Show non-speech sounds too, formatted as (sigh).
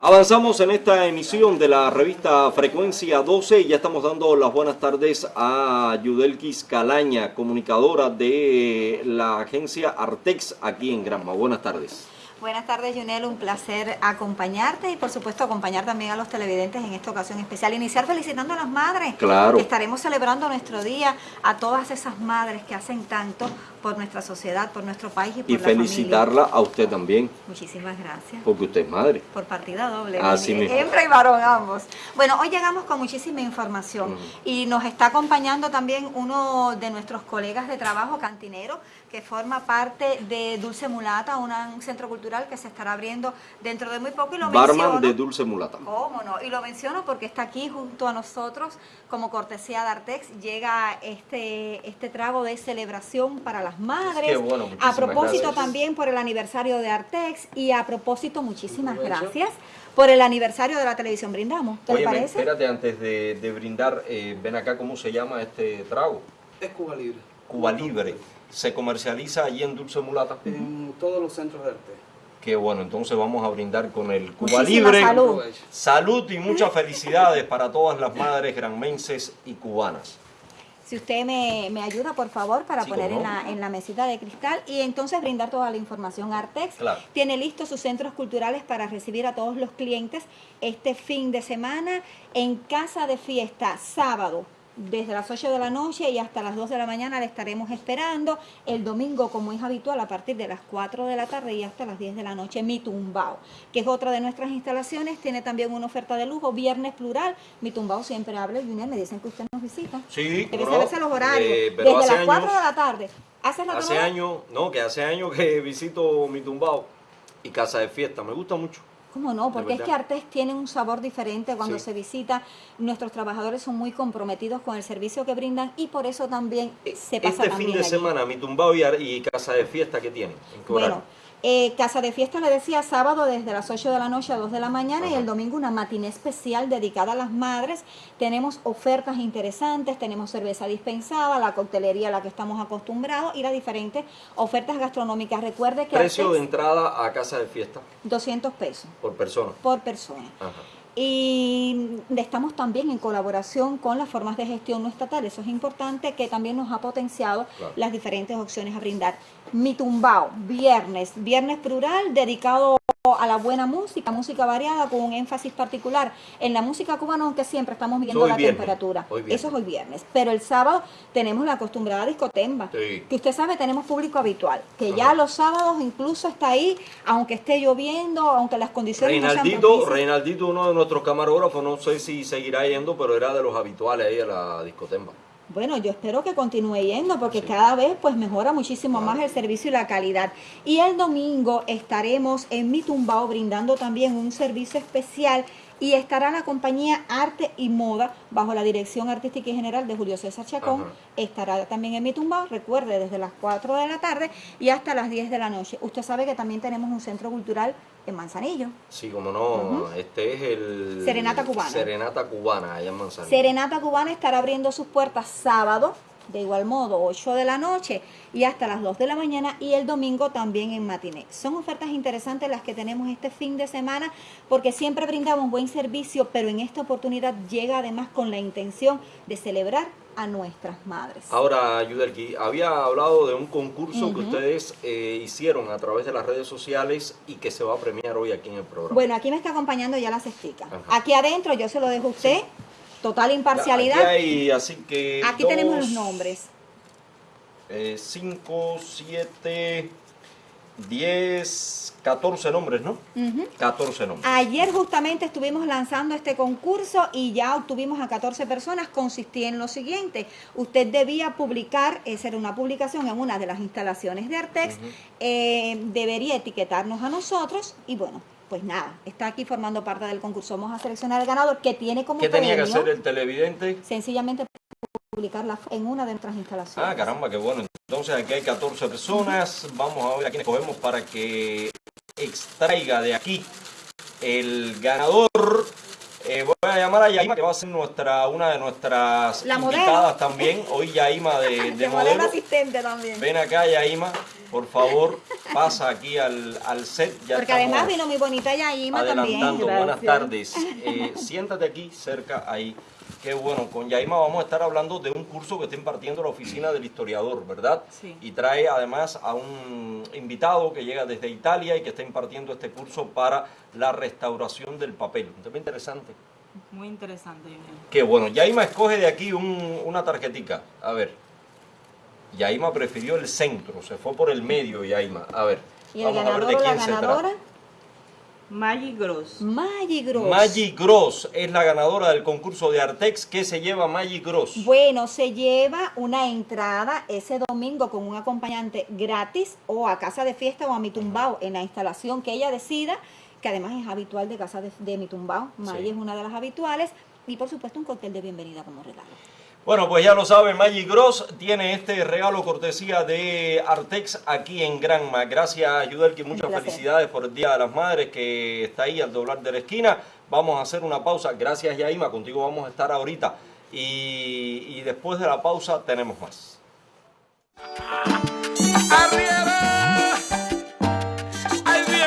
Avanzamos en esta emisión de la revista Frecuencia 12 y ya estamos dando las buenas tardes a Yudelkis Calaña, comunicadora de la agencia Artex aquí en Granma. Buenas tardes. Buenas tardes, Junel. Un placer acompañarte y, por supuesto, acompañar también a los televidentes en esta ocasión especial. Iniciar felicitando a las madres. Claro. Estaremos celebrando nuestro día a todas esas madres que hacen tanto por nuestra sociedad, por nuestro país y por y la felicitarla a usted también. Muchísimas gracias. Porque usted es madre. Por partida doble. Así mismo. Hembra y varón ambos. Bueno, hoy llegamos con muchísima información y nos está acompañando también uno de nuestros colegas de trabajo, cantinero, que forma parte de Dulce Mulata, un centro cultural que se estará abriendo dentro de muy poco. Y lo Barman menciono, de Dulce Mulata. ¿Cómo no? Y lo menciono porque está aquí junto a nosotros como cortesía de Artex. Llega este, este trago de celebración para las madres. Qué bueno, a propósito gracias. también por el aniversario de Artex y a propósito muchísimas gracias por el aniversario de la televisión Brindamos. ¿Qué le Oye, parece? espérate antes de, de brindar, eh, ven acá cómo se llama este trago. Es Cuba Libre. Cuba Libre. Se comercializa allí en Dulce Mulata. En todos los centros de arte. Qué bueno, entonces vamos a brindar con el Cuba Muchísima Libre. salud. Salud y muchas felicidades para todas las madres granmenses y cubanas. Si usted me, me ayuda, por favor, para Sí, poner en la, en la mesita de cristal y entonces brindar toda la información. Artex Claro. tiene listos sus centros culturales para recibir a todos los clientes este fin de semana en Casa de Fiesta, sábado. Desde las 8 de la noche y hasta las 2 de la mañana le estaremos esperando. El domingo, como es habitual, a partir de las 4 de la tarde y hasta las 10 de la noche, Mi Tumbao, que es otra de nuestras instalaciones. Tiene también una oferta de lujo, viernes plural. Mi Tumbao siempre habla. Junior, me dicen que usted nos visita. Sí, Debe saberse los horarios. Eh, Desde las 4 años- de la tarde. ¿Hace rato Hace años, no, que hace años que (laughs) visito mi tumbao y casa de fiesta. Me gusta mucho. ¿Cómo no? Porque es que Artés tiene un sabor diferente cuando Sí. se visita. Nuestros trabajadores son muy comprometidos con el servicio que brindan y por eso también se pasa Este fin de allí. semana, mi tumbao y, y casa de fiesta, ¿qué tiene? ¿En qué horario? Bueno, eh, Casa de Fiesta le decía sábado desde las 8 de la noche a 2 de la mañana y el domingo una matiné especial dedicada a las madres. Tenemos ofertas interesantes, tenemos cerveza dispensada, la coctelería a la que estamos acostumbrados y las diferentes ofertas gastronómicas. Recuerde que Precio de entrada a casa de fiesta 200 pesos por persona. por persona. Ajá. Y estamos también en colaboración con las formas de gestión no estatal. Eso es importante que también nos ha potenciado Claro. las diferentes opciones a brindar. Mi tumbao, viernes, viernes plural dedicado a la buena música, música variada con un énfasis particular en la música cubana, aunque siempre estamos viendo la viernes, temperatura. Eso es hoy viernes. Pero el sábado tenemos la acostumbrada discotemba, Sí. que usted sabe tenemos público habitual, que Ajá. ya los sábados incluso está ahí, aunque esté lloviendo, aunque las condiciones no sean Reinaldito. Reinaldito, uno de nuestros camarógrafos, no sé si seguirá yendo, pero era de los habituales ahí a la discotemba. Bueno, yo espero que continúe yendo porque cada vez pues mejora muchísimo más el servicio y la calidad. Y el domingo estaremos en Mi Tumbao brindando también un servicio especial y estará la compañía Arte y Moda bajo la dirección artística y general de Julio César Chacón. Ajá. Estará también en Mi Tumbao, recuerde, desde las 4 de la tarde y hasta las 10 de la noche. Usted sabe que también tenemos un centro cultural en Manzanillo. Sí, como no, este es el... Serenata Cubana. Serenata Cubana, allá en Manzanillo. Serenata Cubana estará abriendo sus puertas sábado, de igual modo, 8 de la noche y hasta las 2 de la mañana y el domingo también en matiné. Son ofertas interesantes las que tenemos este fin de semana porque siempre brindamos buen servicio, pero en esta oportunidad llega además con la intención de celebrar a nuestras madres. Ahora, Yudelki, había hablado de un concurso que ustedes eh, hicieron a través de las redes sociales y que se va a premiar hoy aquí en el programa. Bueno, aquí me está acompañando ya la cestica. Aquí adentro yo se lo dejo a usted, total Aquí imparcialidad. hay, así que... Aquí tenemos los dos, nombres. 5, 7, 10, 14 nombres, ¿no? Ujú. 14 nombres. Ayer justamente estuvimos lanzando este concurso y ya obtuvimos a 14 personas. Consistía en lo siguiente, usted debía publicar, esa era una publicación en una de las instalaciones de Artex, eh, debería etiquetarnos a nosotros y bueno, pues nada, está aquí formando parte del concurso. Vamos a seleccionar al ganador que tiene como ¿Qué tenía que hacer el televidente? sencillamente publicarla en una de nuestras instalaciones. Ah, caramba, qué bueno. Entonces aquí hay 14 personas. Vamos a ver a quién escogemos para que extraiga de aquí el ganador. A llamar a Yaima, que va a ser nuestra, una de nuestras La modelo. invitadas también. Hoy Yaima de, (laughs) de De modelo modelo. asistente también. Ven acá, Yaima, por favor, pasa aquí al, al set. Ya Porque además vino muy bonita Yaima también. adelantando. Buenas Gracias. tardes. Eh, siéntate aquí, cerca, ahí. Qué bueno, con Yaima vamos a estar hablando de un curso que está impartiendo la oficina del historiador, ¿verdad? Sí. Y trae además a un invitado que llega desde Italia y que está impartiendo este curso para la restauración del papel. Un tema interesante. Muy interesante, Junior. Qué bueno. Yaima escoge de aquí un- una tarjetica. A ver. Yaima prefirió el centro, se fue por el medio, Yaima. A ver. Y el vamos a ver de quién se trata. Maggie Gross. Maggi Gross. Maggie Gross es la ganadora del concurso de Artex. ¿Qué se lleva Maggie Gross? Bueno, se lleva una entrada ese domingo con un acompañante gratis o a casa de fiesta o a mi tumbao en la instalación que ella decida, que además es habitual de casa de, de mi tumbao. Maggie Sí. es una de las habituales. Y por supuesto un cóctel de bienvenida como regalo. Bueno, pues ya lo saben, Maggie Gross tiene este regalo cortesía de Artex aquí en Granma. Gracias, Yudelki, muchas felicidades por el Día de las Madres que está ahí al doblar de la esquina. Vamos a hacer una pausa. Gracias, Yaima, contigo vamos a estar ahorita. Y, y después de la pausa tenemos más.